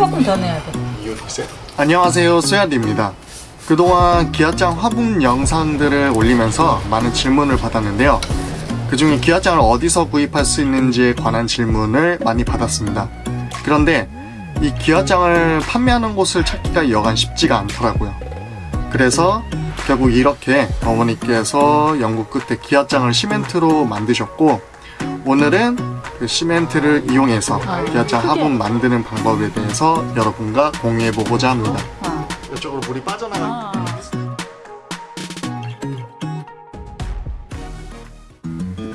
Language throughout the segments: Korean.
조금 더 내야 돼. 안녕하세요 소야디입니다. 그동안 기아장 화분 영상들을 올리면서 많은 질문을 받았는데요. 그 중에 기아장을 어디서 구입할 수 있는지에 관한 질문을 많이 받았습니다. 그런데 이 기아장을 판매하는 곳을 찾기가 여간 쉽지가 않더라고요. 그래서 결국 이렇게 어머니께서 영국 끝에 기아장을 시멘트로 만드셨고 오늘은 그 시멘트를 이용해서 아, 크게. 화분 만드는 방법에 대해서 여러분과 공유해보고자 합니다 어. 이쪽으로 물이 빠져나가 아.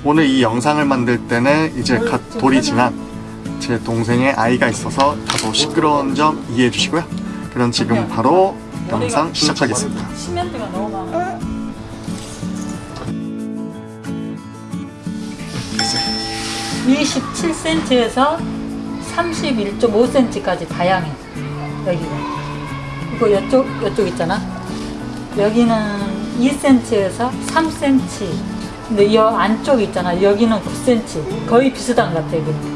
오늘 이 영상을 만들 때는 이제 갓 돌이 지난 제 동생의 아이가 있어서 다소 시끄러운 점 이해해 주시고요 그럼 지금 바로 영상 시작하겠습니다 27cm에서 31.5cm까지 다양해. 여기가. 이거 이쪽 이쪽 있잖아. 여기는 2cm에서 3cm. 근데 이 안쪽 있잖아. 여기는 9cm. 거의 비슷한 것 같아. 여기는.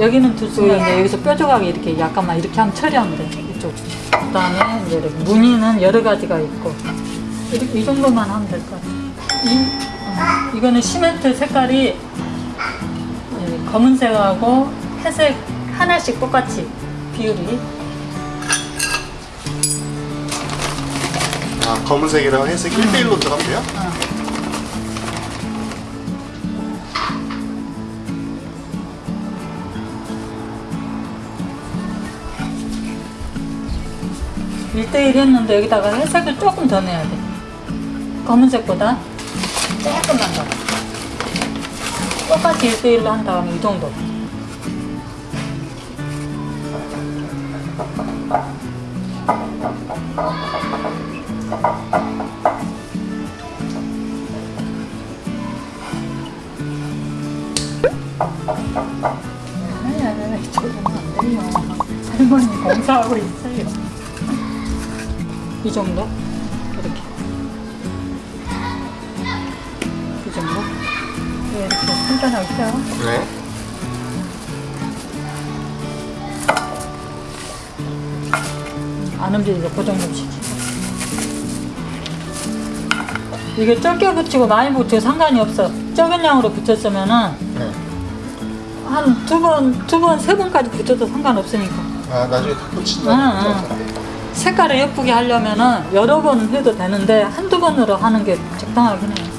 여기는 둘수 있는데 여기서 뾰족하게 이렇게 약간만 이렇게 하면 처리하면 돼. 이쪽. 그 다음에 이제 이렇게 무늬는 여러 가지가 있고 이렇게 이 정도만 하면 될 것 같아. 이 어, 이거는 시멘트 색깔이 예, 검은색하고 회색 하나씩 똑같이 비율이 아 검은색이랑 회색 1대1로 들어가면 돼요? 어. 일대일 했는데 여기다가 회색을 조금 더 내야 돼. 검은색보다 조금만 더. 똑같이 일대일로한 다음에 이 정도. 아니, 아니, 아니, 저러면 안 돼요. 할머니 공사하고 있어요. 이 정도? 네, 이렇게 간단하죠? 네안 움직이게 그 정도씩. 이게 적게 붙이고 많이 붙이고 상관이 없어. 적은 양으로 붙였으면은 네. 한 두 번, 두 번, 세 번까지 붙여도 상관없으니까. 아 나중에 다 응, 붙인다 색깔을 예쁘게 하려면은 여러 번 해도 되는데 한두 번으로 하는 게 적당하긴 해요.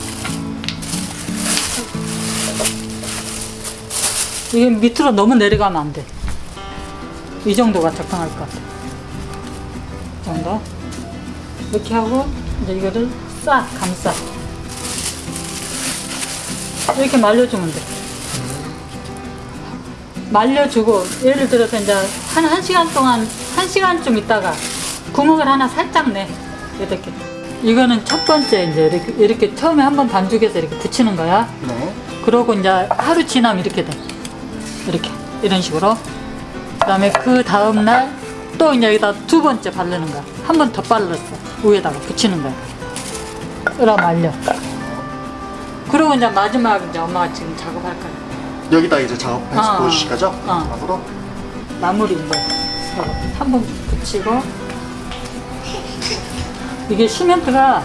이게 밑으로 너무 내려가면 안 돼. 이 정도가 적당할 것 같아. 이 정도. 이렇게 하고 이제 이거를 싹 감싸. 이렇게 말려주면 돼. 말려주고 예를 들어서 이제 한 1시간 동안 1시간쯤 있다가 구멍을 하나 살짝 내 이렇게 이거는 첫 번째 이제 이렇게, 이렇게 처음에 한번 반죽해서 이렇게 붙이는 거야 네 그러고 이제 하루 지나면 이렇게 돼 이렇게. 이런 식으로. 그 다음에 그 다음날 또 이제 여기다 두 번째 바르는 거야. 한 번 더 발랐어. 위에다가 붙이는 거야. 으라 말려. 그리고 이제 마지막 이제 엄마가 지금 작업할 거야. 여기다 이제 작업해서 어, 보여주실 거죠? 어. 마무리 이제. 한 번 붙이고. 이게 시멘트가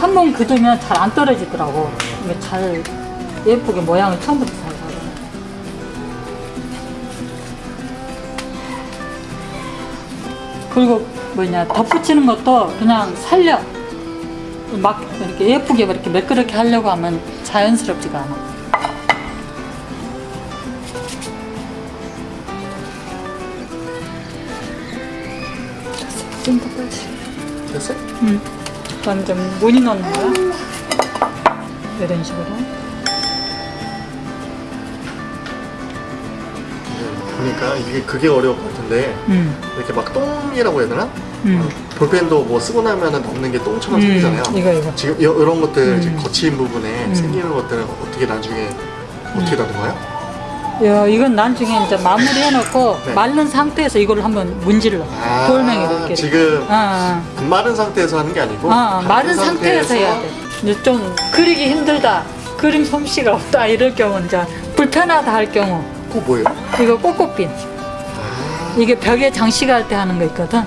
한 번 그으면 잘 안 떨어지더라고. 이게 잘 예쁘게 모양을 처음부터 잘 그리고 뭐냐 덧붙이는 것도 그냥 살려 막 이렇게 예쁘게 이렇게 매끄럽게 하려고 하면 자연스럽지가 않아 좀더 빠지 됐어요? 응. 좀 무늬 넣는 거야. 이런 식으로. 보니까 이게 그게 어려울 것 같은데 응. 이렇게 막 똥이라고 해야 되나? 응. 볼펜도 뭐 쓰고 나면은 넘는 게 똥처럼 생기잖아요 음, 이거 이거. 지금 이, 이런 것들 음. 이제 거친 부분에 음. 생기는 것들은 어떻게 나중에 어떻게 다른가요? 야, 이건 나중에 이제 마무리 해놓고 네. 마른 상태에서 이걸 한번 문질러. 아, 돌멩이로 이렇게. 지금 아, 안 마른 상태에서 하는 게 아니고 아, 아, 마른 상태에서 해야 돼. 이제 좀 그리기 힘들다. 그림 솜씨가 없다. 이럴 경우 이제 불편하다 할 경우 그거 뭐예요? 이거 꼬꼬핀. 아, 이게 벽에 장식할 때 하는 거 있거든.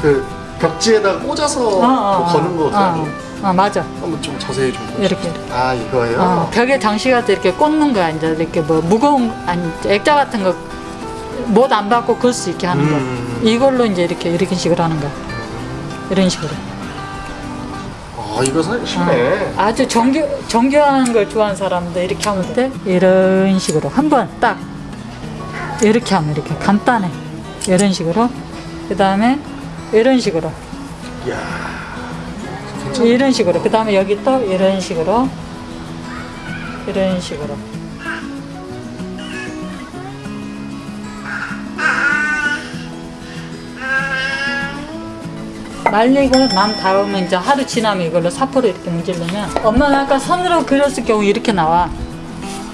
그 벽지에다 꽂아서 어, 어, 뭐 거는 거. 어, 어, 맞아. 한번 좀 자세히 좀. 이렇게. 아 이거예요? 어, 벽에 장식할 때 이렇게 꽂는 거야. 이제 이렇게 뭐 무거운 아니 액자 같은 거 못 안 받고 걸 수 있게 하는 음. 거. 이걸로 이제 이렇게 이렇게 식으로 하는 거야. 이런 식으로. 아 이거 쉽네. 어, 아주 정교 정교한 걸 좋아하는 사람들 이렇게 하면 돼. 이런 식으로 한 번 딱 이렇게 하면 이렇게 간단해. 이런 식으로. 그 다음에 이런 식으로. 이야. 이런 식으로. 그 다음에 여기 또 이런 식으로. 이런 식으로. 말리고 난 다음에 이제 하루 지나면 이걸로 사포로 이렇게 문지르면 엄마가 아까 손으로 그렸을 경우 이렇게 나와.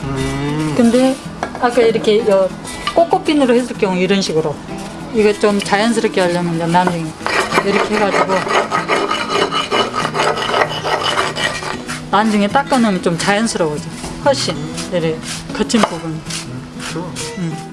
음. 근데 아까 이렇게 여 꼬꼬핀으로 했을 경우 이런 식으로. 이거 좀 자연스럽게 하려면 이제 나중에 이렇게 해가지고 나중에 닦아놓으면 좀 자연스러워져. 훨씬. 이렇게 거친 부분. 그렇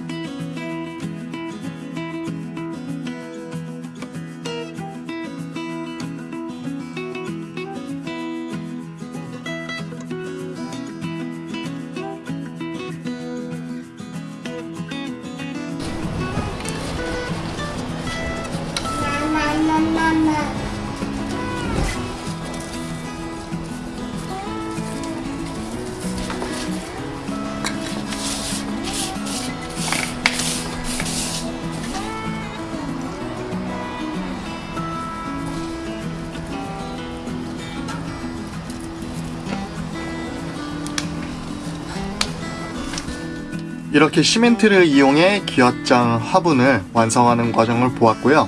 이렇게 시멘트를 이용해 기왓장 화분을 완성하는 과정을 보았고요.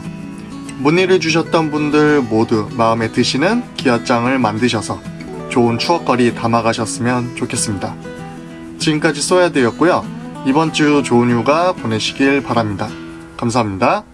문의를 주셨던 분들 모두 마음에 드시는 기왓장을 만드셔서 좋은 추억거리 담아가셨으면 좋겠습니다. 지금까지 쏘야드였고요. 이번 주 좋은 휴가 보내시길 바랍니다. 감사합니다.